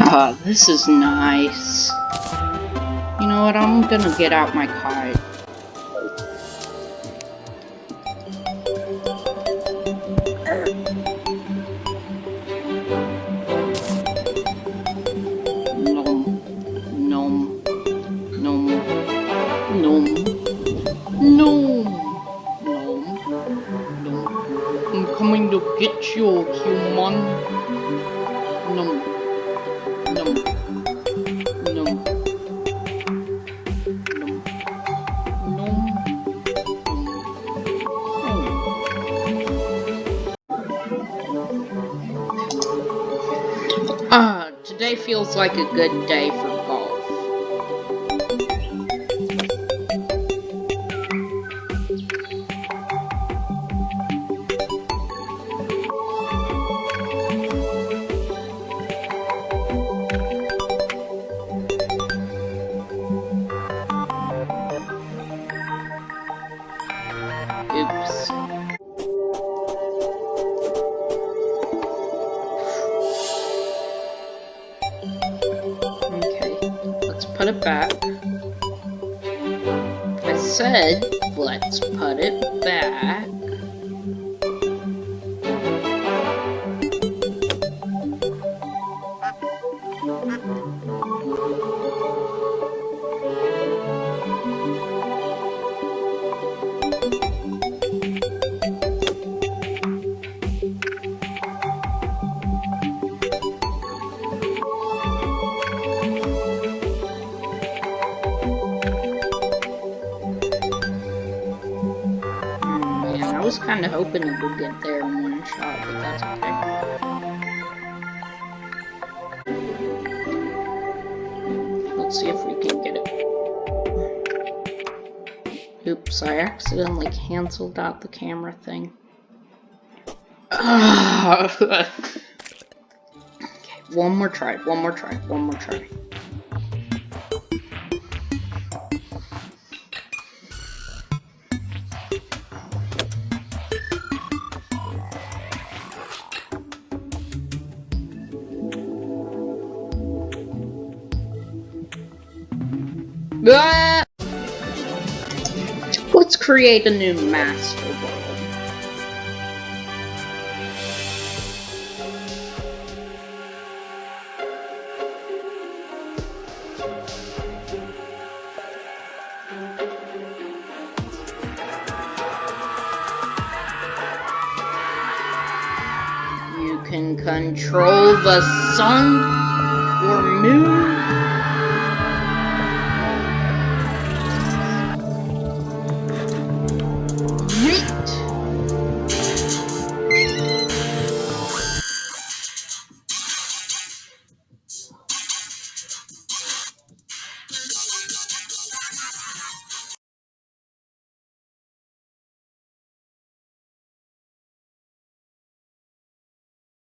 Ah, this is nice. You know what, I'm gonna get out my card. I'm coming to get you, human. Nom. Ah, today feels like a good day for golf. Put it back. I said, let's put it back. Was kind of hoping it would get there in one shot, but that's okay. Let's see if we can get it. Oops, I accidentally canceled out the camera thing. okay, one more try, one more try, one more try. Ah! Let's create a new master world. You can control the sun